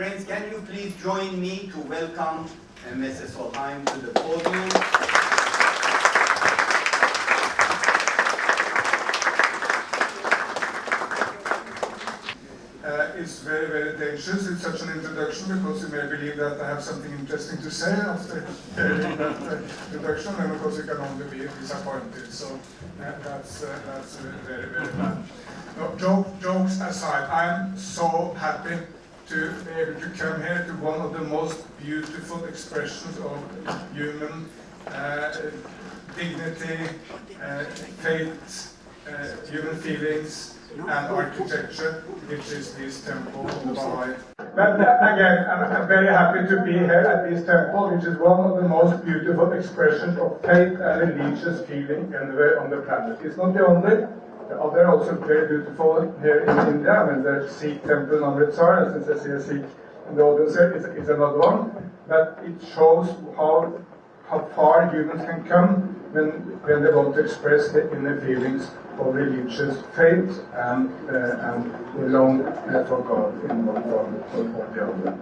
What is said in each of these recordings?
Friends, can you please join me to welcome Mrs. Solheim to the podium? Uh, it's very, very dangerous. It's such an introduction because you may believe that I have something interesting to say after hearing that introduction, and of course you can only be disappointed. So uh, that's uh, that's very, very bad. No, joke, jokes aside, I'm so happy to be able to come here to one of the most beautiful expressions of human uh, dignity, uh, faith, uh, human feelings, and architecture, which is this temple the Baha'i. But again, I'm very happy to be here at this temple, which is one of the most beautiful expressions of faith and religious feeling anywhere on the planet. It's not the only. Uh, they're also very beautiful here in India. I mean, the Sikh temple in Amritsar, since I see a Sikh in the audience here, is, is another one. But it shows how how far humans can come when, when they want to express the inner feelings of religious faith and, uh, and long uh, for God in one form or the other.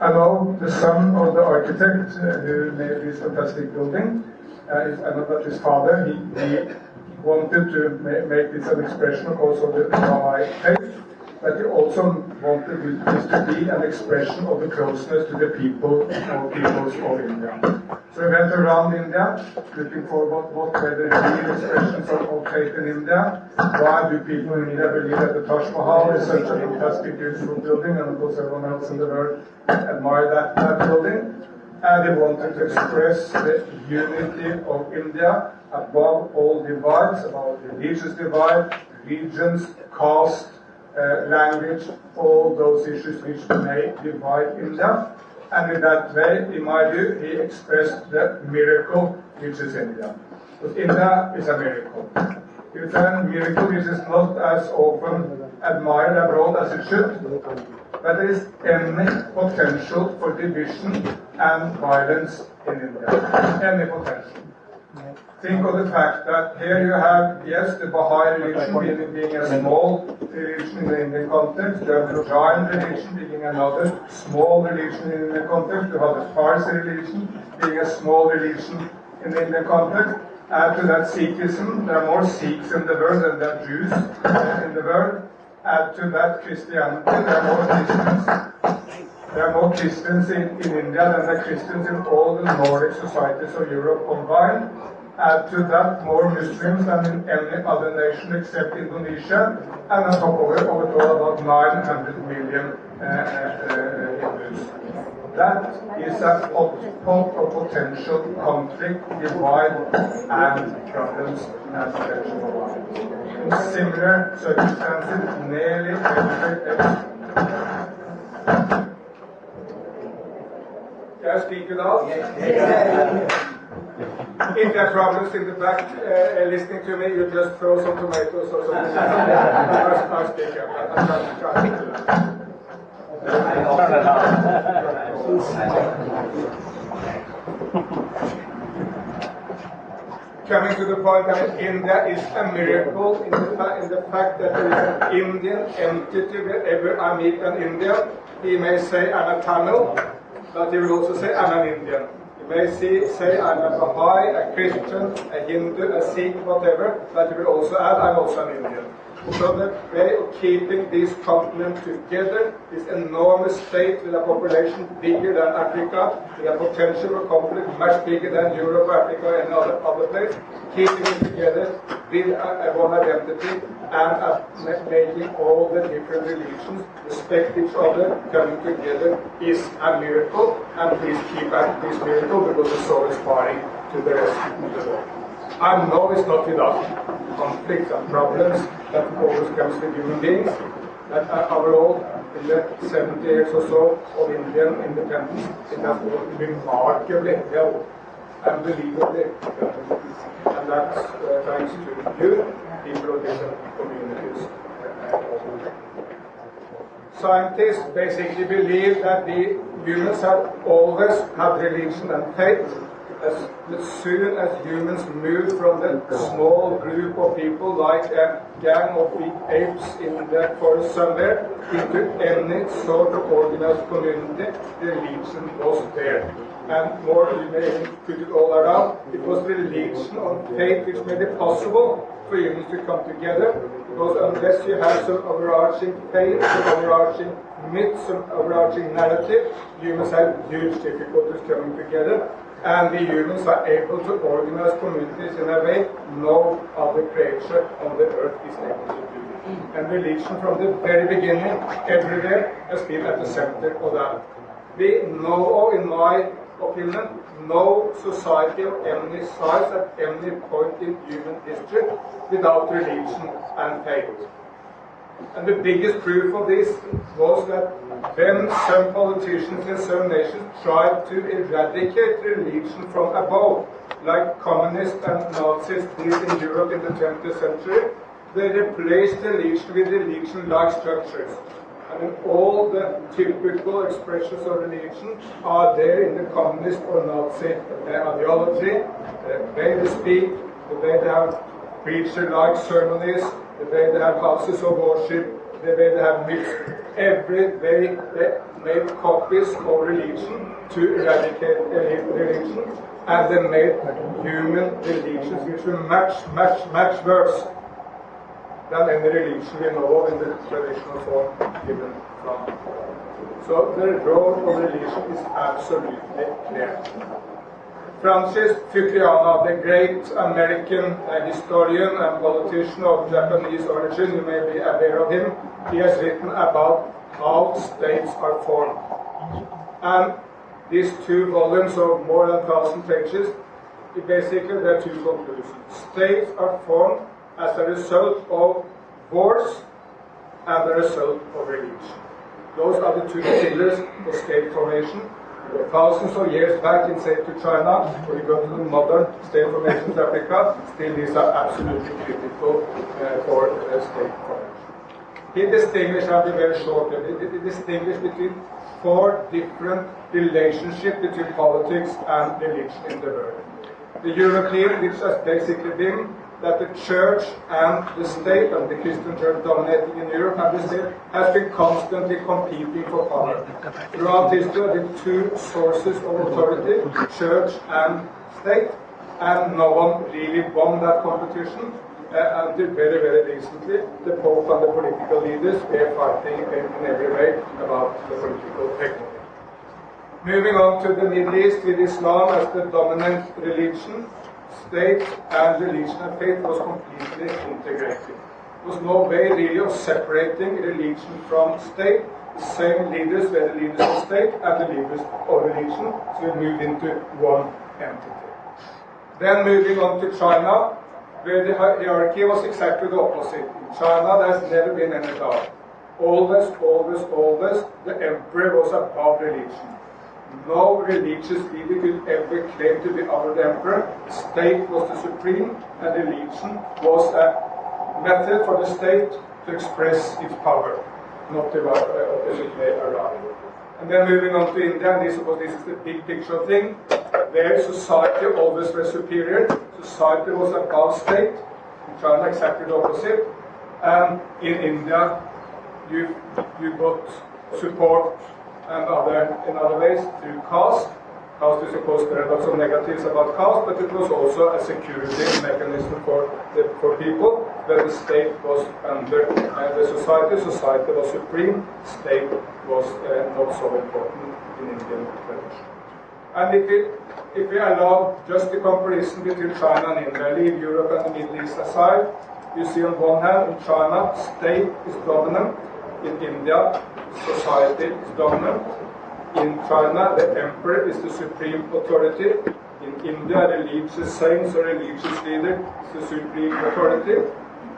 I know the son of the architect uh, who made this fantastic building. Uh, is, his father, he, he wanted to ma make this an expression, of course, of the Baha'i faith but he also wanted this to be an expression of the closeness to the people or peoples of India. So we went around India, looking for what, what were the real expressions of, of faith in India. Why do people in India believe that the Taj Mahal is such a fantastic, beautiful building, and of course everyone else in the world admire that, that building. And they wanted to express the unity of India above all divides, above religious divide, regions, caste, uh, language, all those issues which may divide India. And in that way, in my view, he expressed the miracle which is India. Because India is a miracle. It's a miracle which is not as often admired abroad as it should, but there is any potential for division and violence in India. Any potential think of the fact that here you have, yes, the Baha'i religion being, being a small religion in the Indian context, you have the Jain religion being another small religion in the Indian context, you have the Parsi religion being a small religion in the Indian context. Add to that Sikhism, there are more Sikhs in the world than there are Jews in the world. Add to that Christianity, there are more Christians there are more Christians in, in India than there are Christians in all the Nordic societies of Europe combined. Add to that more Muslims than in any other nation except Indonesia, and on top of it, all, about 900 million uh, uh, Hindus. That is a pot of potential conflict, divide, and problems and potential life. In similar circumstances, nearly. Can I speak without? Yeah. If there are problems in the back uh, listening to me, you just throw some tomatoes or something. I'll speak up. I'm trying, to do that. Coming to the point that India is a miracle in the, in the fact that there is an Indian entity wherever I meet an Indian, he may say I'm a Tamil, but he will also say I'm an Indian. He may see, say I'm a Baha'i, a Christian, a Hindu, a Sikh, whatever, but he will also add I'm also an Indian. So the way of keeping these continents together, this enormous state with a population bigger than Africa, with a potential for conflict much bigger than Europe, Africa, and other, other keeping it together with a, a one identity and a, making all the different religions respect each other, coming together is a miracle, and please keep at this miracle because it's so inspiring to the rest of the world. I know it's not without conflicts and problems that always comes with human beings. But uh, overall, in the 70 years or so of Indian independence, it has remarkably unbelievably well. And that's uh, thanks to you, people of different communities. Scientists basically believe that the humans have always had religion and faith, as, as soon as humans moved from the small group of people like a gang of apes in the forest somewhere into any sort of organized community, the religion was there. And more, you may put it all around, it was religion on faith which made it possible for humans to come together. Because unless you have some overarching faith, some overarching myth, some overarching narrative, humans have huge difficulties coming together and the humans are able to organize communities in a way no other creature on the earth is able to do. And religion from the very beginning, everywhere, has been at the center of that. We know, in my opinion, no society of any size at any point in human history without religion and faith. And the biggest proof of this was that when some politicians in some nations tried to eradicate religion from above, like communists and Nazis did in Europe in the 20th century, they replaced religion with religion-like structures. I mean, all the typical expressions of religion are there in the communist or Nazi uh, ideology, the way they speak, the way they have preacher-like ceremonies, the way they have houses of worship, the way they have mixed every way they made copies of religion to eradicate religion, and they made human religions which were much, much, much worse than any religion we know in the traditional form given from. So the role of religion is absolutely clear. Francis Fukuyama, the great American uh, historian and politician of Japanese origin, you may be aware of him, he has written about how states are formed. And these two volumes of more than 1,000 pages, basically there are two conclusions. States are formed as a result of wars and the result of religion. Those are the two pillars of state formation. Thousands of years back in, say, to China, or you go to the modern state formation of Africa, still these are absolutely critical uh, for uh, state formation. He distinguished, I'll be very short, he distinguished between four different relationships between politics and religion in the world. The European, which has basically been that the church and the state, and the Christian church dominating in Europe and the state, has been constantly competing for power. Throughout history, been two sources of authority, church and state, and no one really won that competition. Uh, until very, very recently, the Pope and the political leaders were fighting in, every way about the political technology. Moving on to the Middle East with Islam as the dominant religion, state and religion and faith was completely integrated. There was no way really of separating religion from state. The same leaders were the leaders of state and the leaders of religion, so we moved into one entity. Then moving on to China, where the hierarchy was exactly the opposite. In China, there's never been any doubt. Always, always, always, the emperor was above religion. No religious leader could ever claim to be our emperor. State was the supreme, and religion was a method for the state to express its power, not the opposite uh, way around. And then moving on to India, and this, this is the big picture thing. There, society always was superior. Society was a above state. In China, exactly the opposite. And in India, you, you got support and other in other ways through caste. Caste is of course there are lots of negatives about caste, but it was also a security mechanism for the, for people where the state was under uh, the society. Society was supreme. State was uh, not so important in Indian tradition. And if we if we allow just the comparison between China and India, leave Europe and the Middle East aside, you see on one hand in China state is dominant. In India, society is dominant. In China, the emperor is the supreme authority. In India, the religious saints or religious leader is the supreme authority.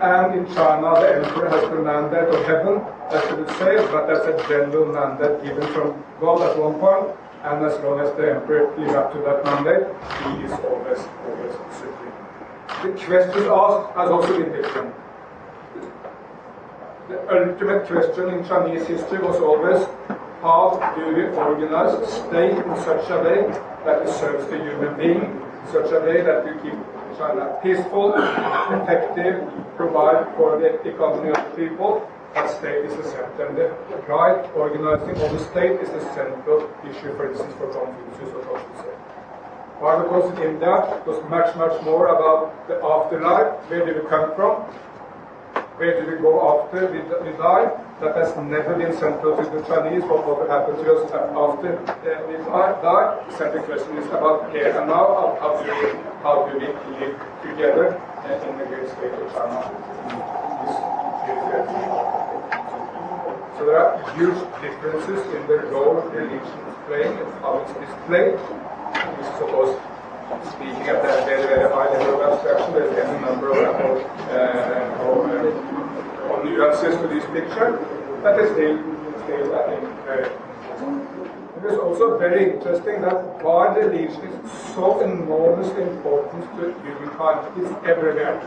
And in China, the emperor has the mandate of heaven, as you would say, but that's a general mandate given from God at one point. And as long as the emperor lives up to that mandate, he is always, always supreme. The question asked has also been different the ultimate question in Chinese history was always how do we organize state in such a way that it serves the human being in such a way that you keep China peaceful, effective, provide for the economy of the people, that state is the center. And the right organizing of the state is the central issue, for instance, for Confucius or Confucius. Why? Because in it was much, much more about the afterlife. Where do we come from? Where do we go after we, we die? That has never been central to the Chinese. What will happen to after uh, we die? The central question is about here and now. How, do, we, how do we live together in the great state of China? So there are huge differences in the role religion is playing and how it's displayed. Is course speaking at a very, very high level of abstraction. There's any number of, uh, of, uh, of nuances to this picture, but it's still, still I think, very it is also very interesting that why religion is so enormously important to humankind. It's everywhere.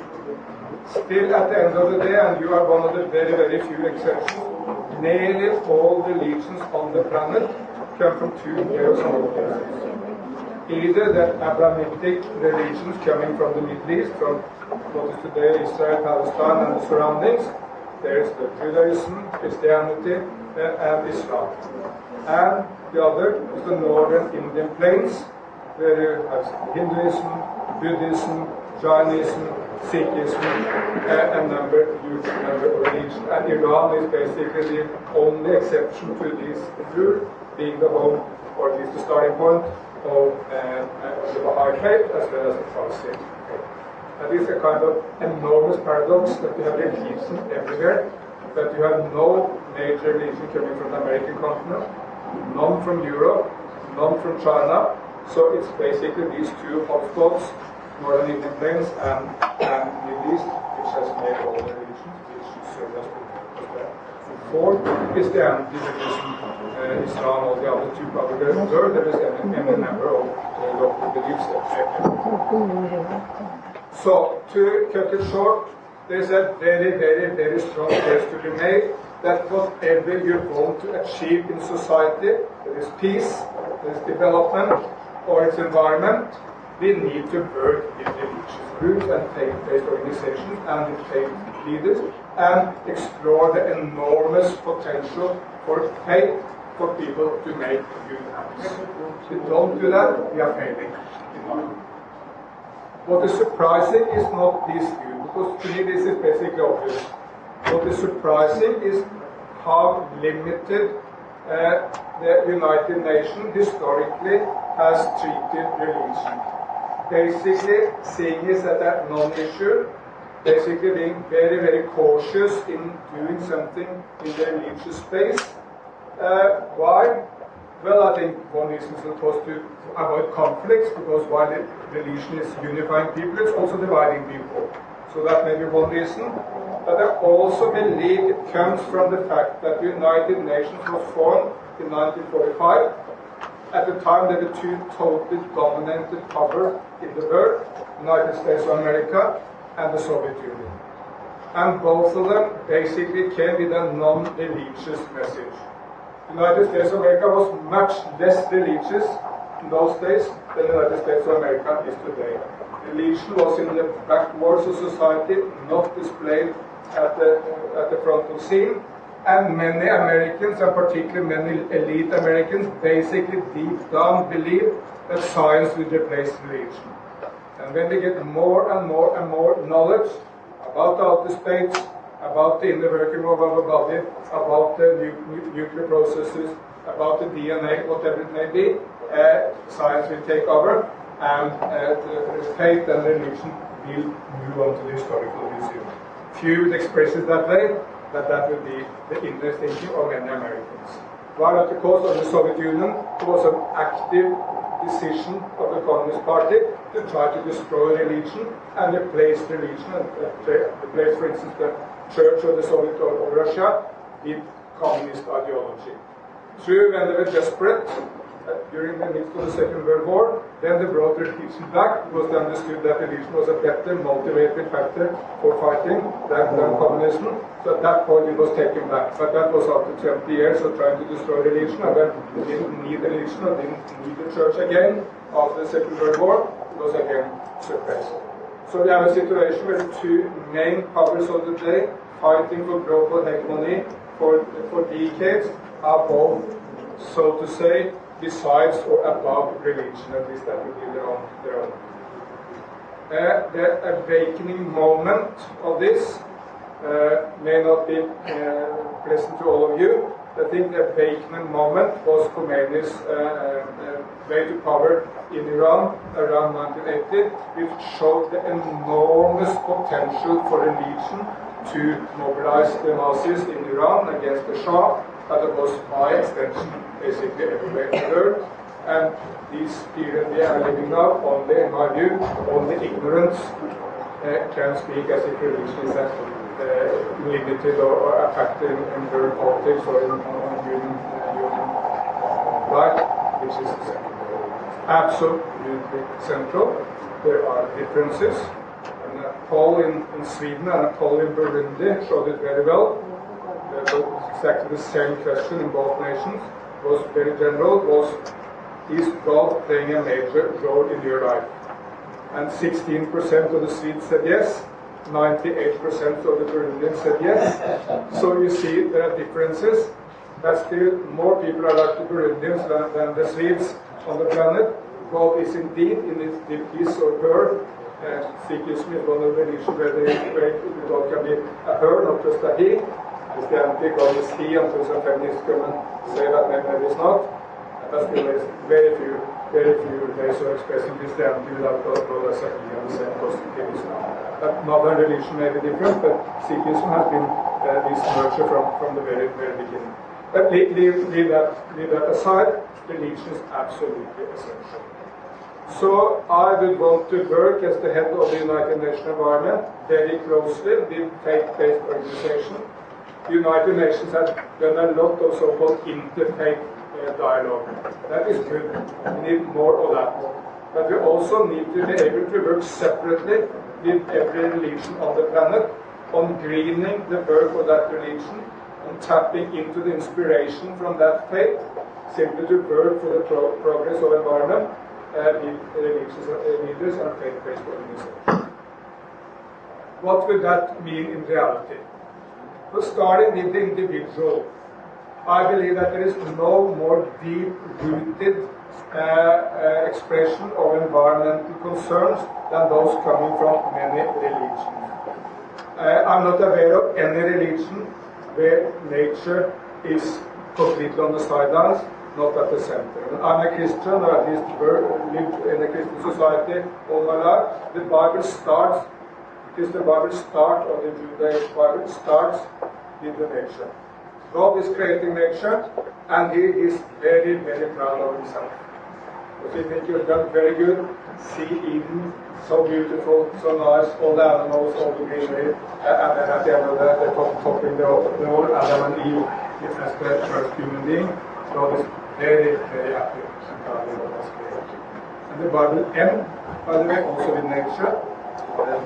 Still, at the end of the day, and you are one of the very, very few exceptions, nearly all the religions on the planet come from two very Either the Abrahamic religions coming from the Middle East, from what is today Israel, Palestine, and the surroundings. There is the Judaism, Christianity, uh, and Islam. And the other is the northern Indian plains, where you have Hinduism, Buddhism, Jainism, Sikhism, uh, and number, huge number of religions. And Iran is basically the only exception to this rule, being the home, or at least the starting point, of uh, uh, the Baha'i faith as well as the Parsi faith. That is a kind of enormous paradox that you have religion everywhere, that you have no major religion coming from the American continent, none from Europe, none from China. So it's basically these two hotspots, Northern Indian Plains and, and Middle East, which has made all the religions, which serve as the well. Is the anti-Buddhism, uh, Islam, all the other two there. There is number of uh, local beliefs. So, to cut it short, there's a very, very, very strong case to be made that whatever you want to achieve in society, there is peace, there is development, or its environment, we need to work with religious groups and faith-based organizations and faith leaders and explore the enormous potential for faith for people to make good acts. If we don't do that, we are failing. What is surprising is not this view, because to me this is basically obvious. What is surprising is how limited uh, the United Nations historically has treated religion. Basically, seeing as a non-issue, basically being very, very cautious in doing something in the religious space. Uh, why? Well, I think one reason is, of course, to avoid conflicts, because while the religion is unifying people, it's also dividing people. So that may be one reason. But I also believe it comes from the fact that the United Nations was formed in 1945. At the time, there were two totally dominated powers in the world, United States of America and the Soviet Union. And both of them basically came with a non-religious message. United States of America was much less religious in those days than the United States of America is today. Religion was in the backwards of society, not displayed at the, at the front of scene. And many Americans, and particularly many elite Americans, basically deep down believe that science will replace religion. And when we get more and more and more knowledge about the outer space, about the inner working of our body, about the nu nuclear processes, about the DNA, whatever it may be, uh, science will take over, and uh, the faith and religion will move on to the historical museum. Few would express it that way, but that will be the inner thinking of many Americans. While at the cost of the Soviet Union, was an active decision of the Communist Party to try to destroy religion and replace religion, and uh, replace, for instance, the Church of the Soviet of Russia with communist ideology. True, when they were desperate during the midst of the Second World War, then they brought religion back because they understood that religion was a better motivating factor for fighting than, than communism. So at that point it was taken back. But that was after 20 years of trying to destroy religion, and then didn't need religion and didn't need the church again. after the Second World War, It was again suppressed. So we have a situation where two main powers of the day, fighting for global hegemony for, for decades, are both, so to say, besides or above religion, at least that would be their own. Their own. Uh, the awakening moment of this uh, may not be uh, pleasant to all of you. I think the awakening moment was Khomeini's uh, way to power in Iran around 1980, which showed the enormous potential for religion to mobilize the masses in Iran against the Shah, but it was by extension basically everywhere. And these period we are living now, only, in my view, only ignorance uh, can speak as if religion is uh, limited or, or a factor in, world politics or in on human, uh, human life, which is. Absolutely central. There are differences. And a poll in, in Sweden and a poll in Burundi showed it very well. Uh, exactly the same question in both nations was very general. Was is God playing a major role in your life? And 16% of the Swedes said yes. 98% of the Burundians said yes. So you see there are differences. But still, more people are like the Burundians than, than the Swedes on the planet. God is indeed in his, his or her. Uh, Sikhism is one of the religions where, they, God can be a her, not just a he. Christianity, God is he, until some feminists come and say that maybe, it's not. But still, there's very few, very few ways of expressing Christianity without God, God as a he and the same Islam. But modern religion may be different, but Sikhism has been uh, this nurture from, from the very, very beginning. But leave, leave, leave, that, leave that aside, religion is absolutely essential. So I would want to work as the head of the United Nations Environment very closely with faith-based organization. The United Nations has done a lot of so-called interfaith uh, dialogue. That is good. We need more of that. But we also need to be able to work separately with every religion on the planet on greening the work of that religion, on tapping into the inspiration from that faith, simply to work for the pro progress of environment uh, with religious uh, leaders and faith-based organizations. What would that mean in reality? Starting with the individual, I believe that there is no more deep-rooted uh, uh, expression of environmental concerns than those coming from many religions. Uh, I'm not aware of any religion where nature is completely on the sidelines, not at the center. I'm a Christian, or at least lived in a Christian society all my life. The Bible starts, because the Bible starts, or the Judaic Bible starts with the nature. God is creating nature, and He is very, very proud of Himself. But we think you've done very good. See Eden, so beautiful, so nice, all the animals, all the greenery, uh, and then at the end of the, the top, topping the, whole Adam and Eve as the first human being. God is very, very happy and proud of was. And the Bible ends, by the way, also with nature.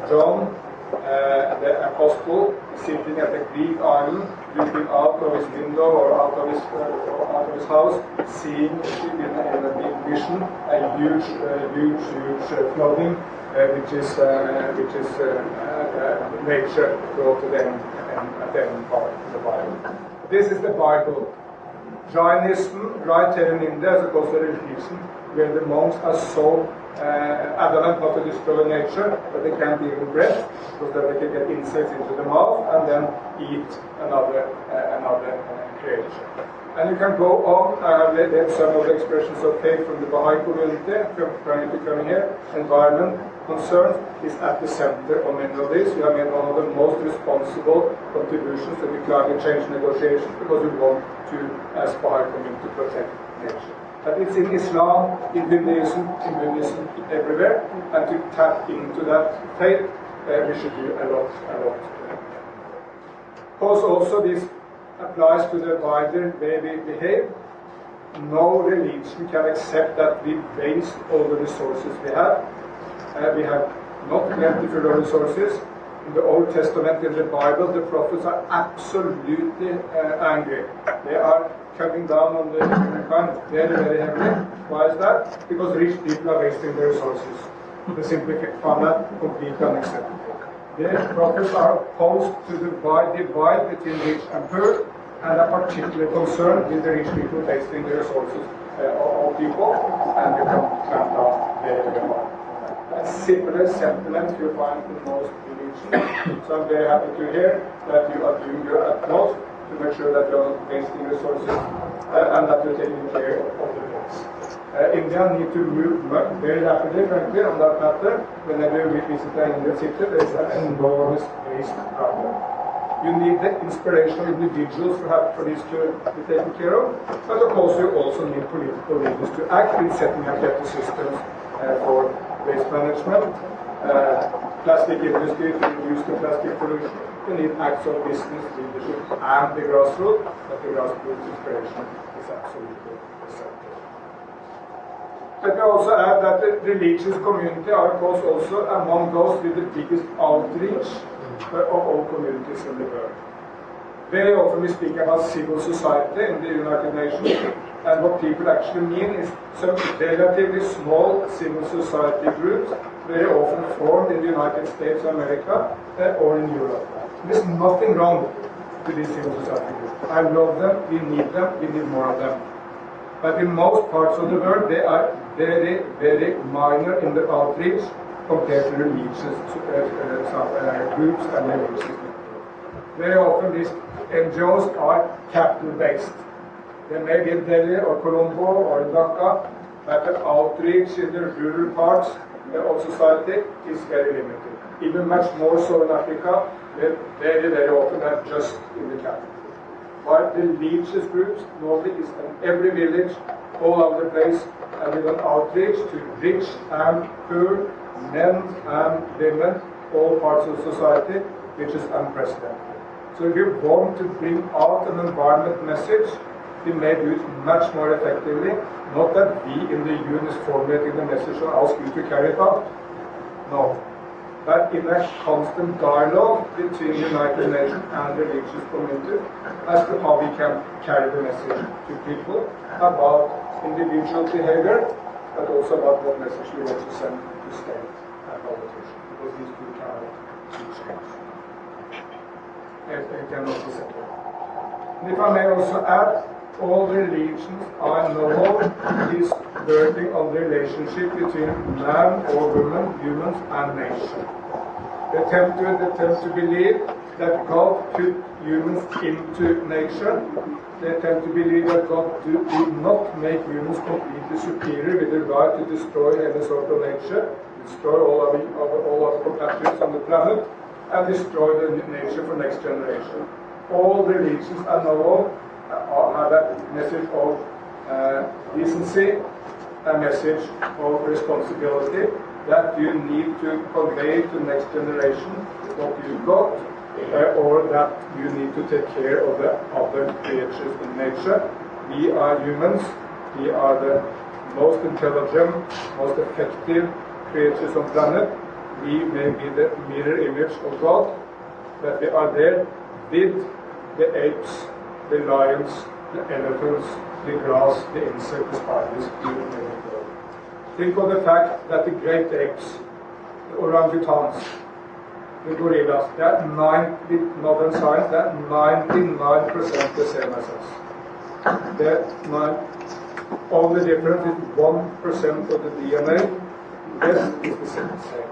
John uh, the apostle sitting at a Greek island, looking out of his window or out of his, out of his house, seeing in, a big vision a huge, huge, huge uh, flooding, uh, which is uh, which is nature brought to them at the end part of the Bible. This is the Bible. Jainism, in India, is a religion where the monks are so uh, adamant not to destroy nature, but they can't even breath, because then they can get insects into the mouth and then eat another uh, another uh, creature. And you can go on. I have some of the expressions of faith from the Baha'i community, trying to come here. Environment concerns is at the center of many of these. We have made one of the most responsible contributions to the climate change negotiations because we want to, as Baha'i community, protect nature. But it's in Islam, in Hinduism, in Buddhism, everywhere. And to tap into that faith, uh, we should do a lot, a lot. Of course, also this applies to the wider way we behave. No religion can accept that we waste all the resources we have. Uh, we have not plentiful resources. in the Old Testament, in the Bible, the prophets are absolutely uh, angry. They are coming down on the humankind very, very heavily. Why is that? Because rich people are wasting their resources. They simply found that completely unacceptable. The prophets are opposed to the divide, divide between rich and poor, and are particularly concerned with the rich people wasting their resources uh, of people and become clamped down very, very hard. A similar sentiment you find in most religions. So I'm very happy to hear that you are doing your utmost to make sure that you're not wasting resources uh, and that you're taking care of the things. Uh, India need to move very rapidly, frankly, on that matter. Whenever we visit an Indian city, there is an enormous waste problem. You need the inspirational individuals to have for this to be taken care of, but of course you also need political leaders to act in setting up better systems uh, for waste management, uh, plastic industry to reduce the plastic pollution. You need acts of business leadership and the grassroots, but the grassroots inspiration is absolutely essential. Let me also add that the religious community are of course also among those with the biggest outreach uh, of all communities in the world. Very often we speak about civil society in the United Nations, and what people actually mean is some relatively small civil society groups, very often formed in the United States of America uh, or in Europe. There's nothing wrong with these civil groups. I love them, we need them, we need more of them. But in most parts of the world, they are very, very minor in their outreach compared to religious uh, uh, uh, groups and religious. Very often these NGOs are capital-based. They may be in Delhi or Colombo or in Dhaka, but the outreach in the rural parts of society is very limited. Even much more so in Africa, very, very often are just in the capital. But the religious groups normally is in every village, all over the place, and with an outreach to rich and poor, men and women, all parts of society, which is unprecedented. So if you want to bring out an environment message, we may do it much more effectively. Not that we in the UN is formulating the message and ask you to carry it out. No. But in a constant dialogue between the United Nations and the religious community as to how we can carry the message to people about individual behavior, but also about what message we want to send to state and politicians, because these two cannot. It, it cannot be separate. And if I may also add, all the religions I know of is working on the relationship between man or woman, humans and nature. They tend to, tend to believe that God put humans into nature. They tend to believe that God do, did not make humans completely superior with the right to destroy any sort of nature, destroy all of, the, all our compatriots on the planet, and destroy the nature for next generation. All the religions I know of uh, have a message of uh, decency, a message of responsibility that you need to convey to next generation what you got, uh, or that you need to take care of the other creatures in nature. We are humans. We are the most intelligent, most effective creatures on planet. We may be the mirror image of God, but we are there with the apes, the lions, the elephants, the grass, the insects, the spiders, name it. Think of the fact that the great apes, the orangutans, the gorillas, they are 90, modern science, are 99% the same as us. They're nine, only difference is 1% of the DNA, rest is the same.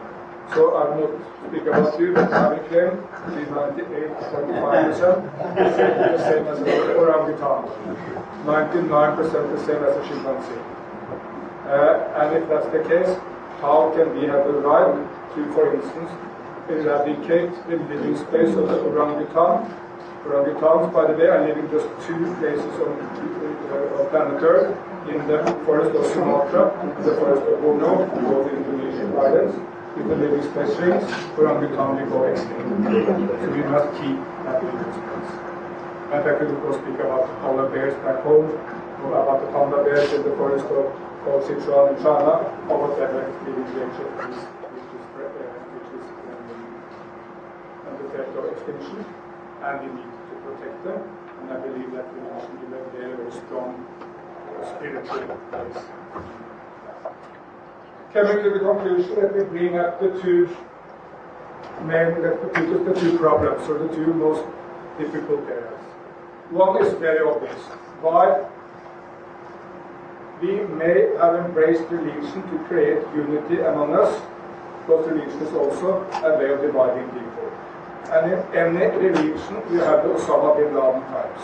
So I will not speak about you, but I will claim to be 98.5% the same as an orangutan, 99% the same as a chimpanzee. Uh, and if that's the case, how can we have the right to, for instance, eradicate the living space of the orangutan? Orangutans, by the way, are living just two places on uh, planet Earth, in the forest of Sumatra the forest of Borneo, both in Indonesian islands. If the living space shrinks, orangutan will go extinct. So we must keep that living space. And I could of course speak about the polar bears back home, or about the panda bears in the forest of, of Sichuan in China, or whatever living creature is, which is, uh, which is um, and we need to protect them. And I believe that religion is a very, strong spiritual base. Coming to the conclusion, that we bring up the two main, the two problems, or the two most difficult areas. One is very obvious. Why we may have embraced religion to create unity among us, but religion is also a way of dividing people. And in any religion, you have the Osama bin Laden types.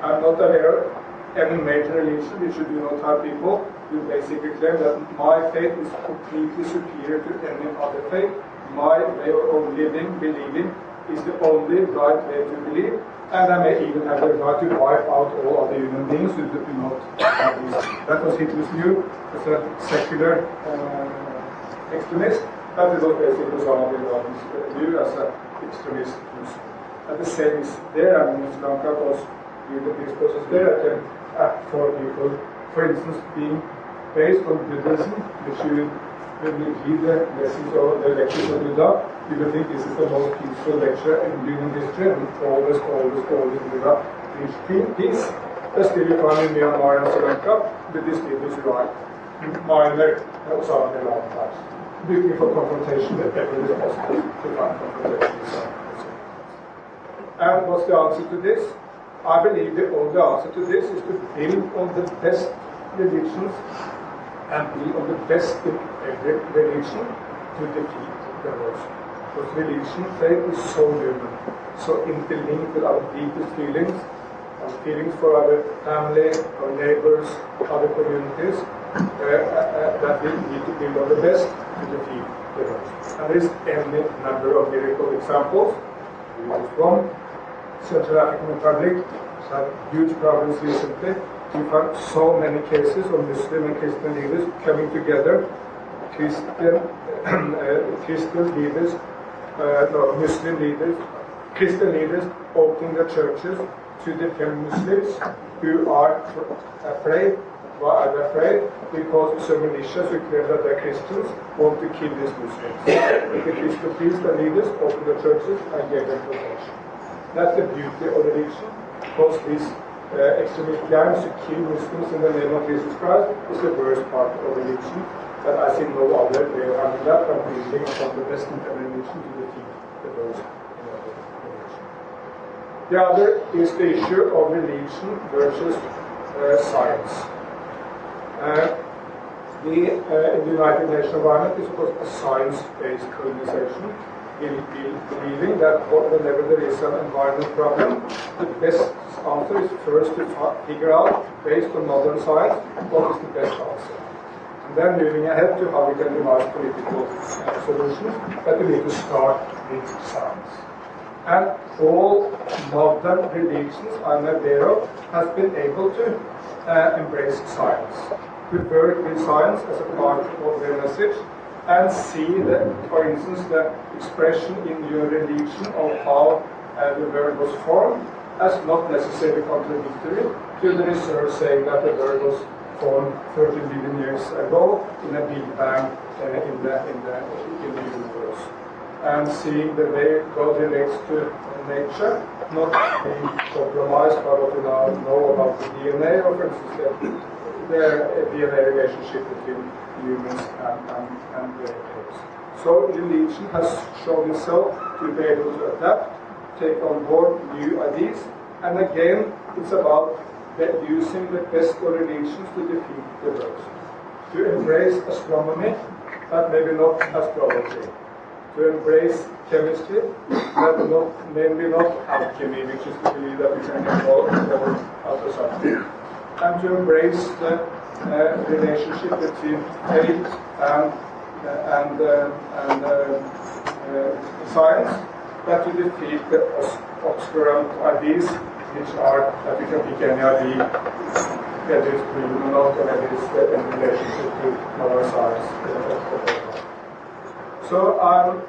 I'm not aware of any major religion which you do not have people who basically claim that my faith is completely superior to any other faith. My way of living, believing, is the only right way to believe, and I may even have the right to wipe out all other human beings who do not have this. That was Hitler's view as a secular uh, extremist, but it was basically Osama bin Laden's view as an extremist Muslim. And the same is there, I mean, Sri Lanka was with the peace process there, I can act for people, for instance, being based on Buddhism, which you when you read the lessons of the lectures of Buddha, you will think this is the most peaceful lecture in human history, and always, always, always Buddha preached peace. But still you find in Myanmar and Sri Lanka, Buddhist leaders who are minor uh, Osama bin Laden types, looking for confrontation wherever it is possible to find confrontation. And what's the answer to this? I believe the only answer to this is to build on the best religions and be on the best relation religion to defeat worst. Because religion, faith is so human, so interlinked with our deepest feelings, our feelings for our family, our neighbors, other communities, uh, uh, that we need to build on the best to defeat worst. And there is any number of miracle examples. We use one. Central African Republic has had huge problems recently you find so many cases of Muslim and Christian leaders coming together, Christian, uh, Christian leaders, uh, no, Muslim leaders, Christian leaders opening their churches to defend Muslims who are afraid. Why are they afraid? Because some militias who claim that they're Christians want to kill these Muslims. the Christian priests and leaders open the churches and give them protection. That's the beauty of religion, because these uh, extremist gangs to in the name of Jesus Christ is the worst part of religion. But I see no other way of handling that than building upon the best every religion to defeat the worst religion. The other is the issue of religion versus uh, science. Uh, the, uh, in the United Nations environment is of course a science-based organization believing that whenever there is an environment problem, the best answer is first to figure out, based on modern science, what is the best answer. And then moving ahead to how we can devise political uh, solutions, but we need to start with science. And all modern religions I'm aware of has been able to uh, embrace science, to work with science as a part of their message, and see that, for instance, the expression in your religion of how uh, the world was formed as not necessarily contradictory to the research saying that the world was formed 30 billion years ago in a Big Bang uh, in, the, in, the, in the universe. And seeing the way God relates to nature, not being compromised by what we now know about the DNA, or for instance, the, the DNA relationship between humans and, and, and the apes. So religion has shown itself to be able to adapt, take on board new ideas, and again, it's about using the best of religions to defeat the worst. To embrace astronomy, but maybe not astrology. To embrace chemistry, but not, maybe not alchemy, which is to believe that we can all out of something. And to embrace the uh, relationship between faith and uh, and uh, and science, but to defeat the obscurant ideas, which are that we can pick any idea whether it's proven or not, or in relationship to modern science. So I'm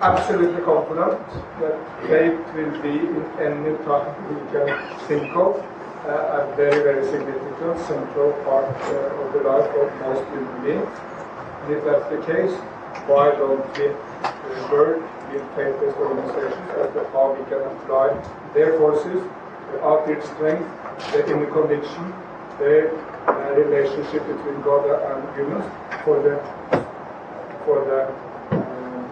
absolutely confident that faith will be in any time we can think of uh, a very, very significant central part uh, of the life of most human beings. And if that's the case, why don't we uh, with faith-based organizations as to how we can apply their forces, the outreach strength, the inner conviction, the uh, relationship between God and humans for the for the um,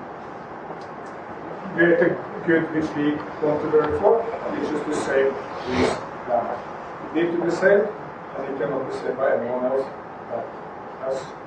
greater good which we want to work for, which is to save this planet. It needs to be saved, and it cannot be saved by anyone else but us